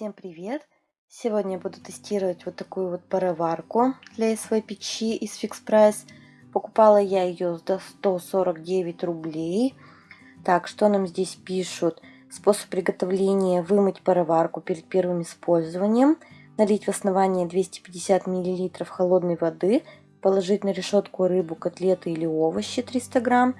Всем привет! Сегодня я буду тестировать вот такую вот пароварку для своей печи из Fix Price. Покупала я ее за 149 рублей. Так, что нам здесь пишут? Способ приготовления вымыть пароварку перед первым использованием. Налить в основание 250 мл холодной воды. Положить на решетку рыбу, котлеты или овощи 300 грамм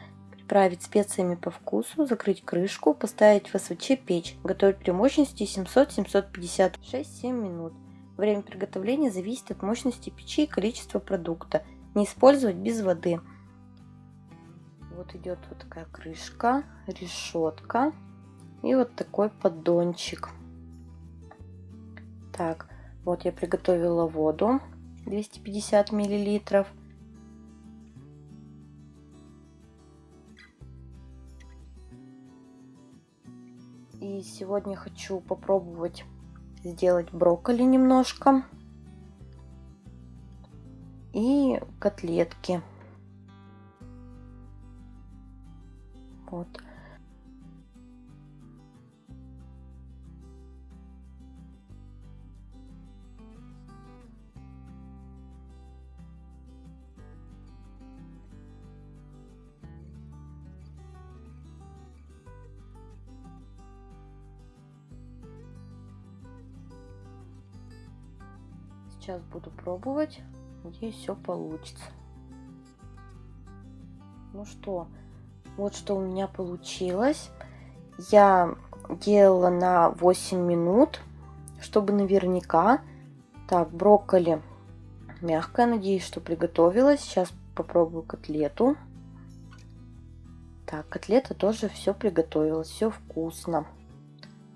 приправить специями по вкусу, закрыть крышку, поставить в СВЧ печь. Готовить при мощности 700-750 6-7 минут. Время приготовления зависит от мощности печи и количества продукта. Не использовать без воды. Вот идет вот такая крышка, решетка и вот такой поддончик. Так, вот я приготовила воду 250 миллилитров. И сегодня хочу попробовать сделать брокколи немножко. И котлетки. Вот. Сейчас буду пробовать. Надеюсь, все получится. Ну что, вот что у меня получилось. Я делала на 8 минут, чтобы наверняка. Так, брокколи мягкое. Надеюсь, что приготовилась. Сейчас попробую котлету. Так, котлета тоже все приготовилась. Все вкусно.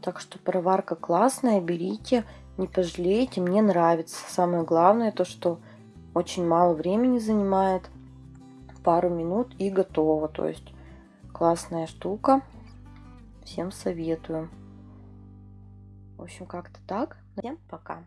Так что пароварка классная. Берите не пожалеете, мне нравится. Самое главное то, что очень мало времени занимает, пару минут и готово. То есть классная штука, всем советую. В общем, как-то так. Всем пока.